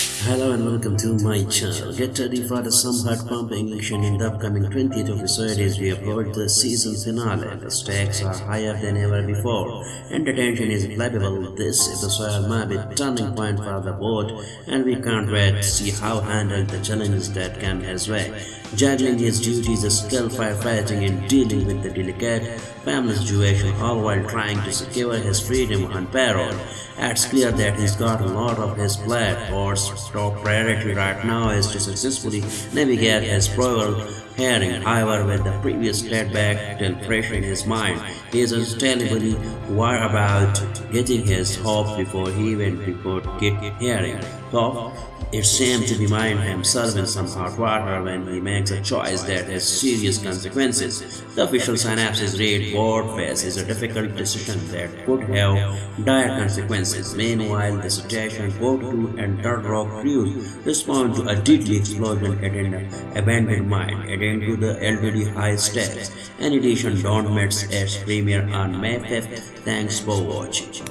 Hello and welcome to my channel. Get ready for the some heart-pumping action in the upcoming 20th episode as we approach the season finale. The stakes are higher than ever before and the tension is palpable. This episode might be a turning point for the Bode and we can't wait to see how handle the challenges that come his way. Juggling his duties as skill firefighting and dealing with the delicate family situation all while trying to secure his freedom on parole. It's clear that he's got a lot of his blood plate or top priority right now is to successfully navigate his parole However, with the previous setback still fresh in his mind, he is unstability worried about getting his hope before he even before get hearing. So, it seems to remind himself in some hot water when he makes a choice that has serious consequences. The official synopsis read Bode faces a difficult decision that could have dire consequences. Meanwhile, the situation boat crew and Three Rock crews respond to a deadly explosion at an abandoned mine, to the already high stakes. In addition, Dawn meets its premiere on May 5th. Thanks for watching.